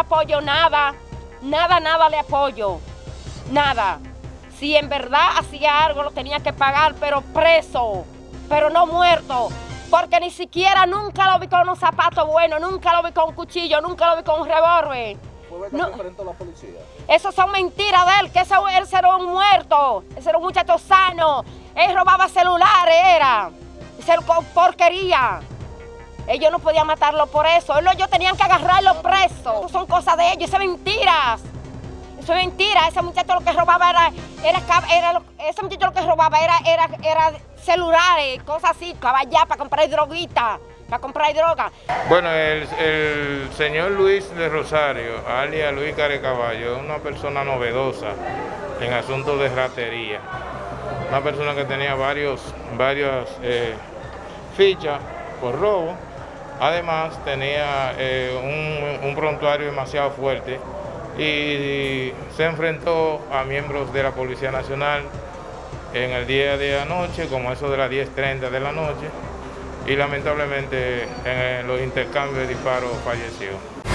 apoyo nada, nada, nada le apoyo, nada. Si en verdad hacía algo lo tenía que pagar, pero preso, pero no muerto. Porque ni siquiera nunca lo vi con unos zapatos buenos, nunca lo vi con un cuchillo, nunca lo vi con un revólver. ¿Fue verdad No. Eso son mentiras de él, que ese, ese era un muerto, ese era un muchacho sano. Él robaba celulares, era. Era con porquería. Ellos no podían matarlo por eso. Ellos, tenían que agarrarlo preso. Eso son cosas de ellos, eso es mentiras. Eso es mentira. Ese muchacho lo que robaba era, era, ese muchacho lo que robaba era, era, era celulares, cosas así, caballar para comprar droguita, para comprar droga. Bueno, el, el señor Luis de Rosario, alias Luis Carecaballo, es una persona novedosa en asuntos de ratería. Una persona que tenía varios, varias eh, fichas por robo. Además, tenía eh, un, un prontuario demasiado fuerte y se enfrentó a miembros de la Policía Nacional en el día de anoche, como eso de las 10.30 de la noche, y lamentablemente en los intercambios de disparos falleció.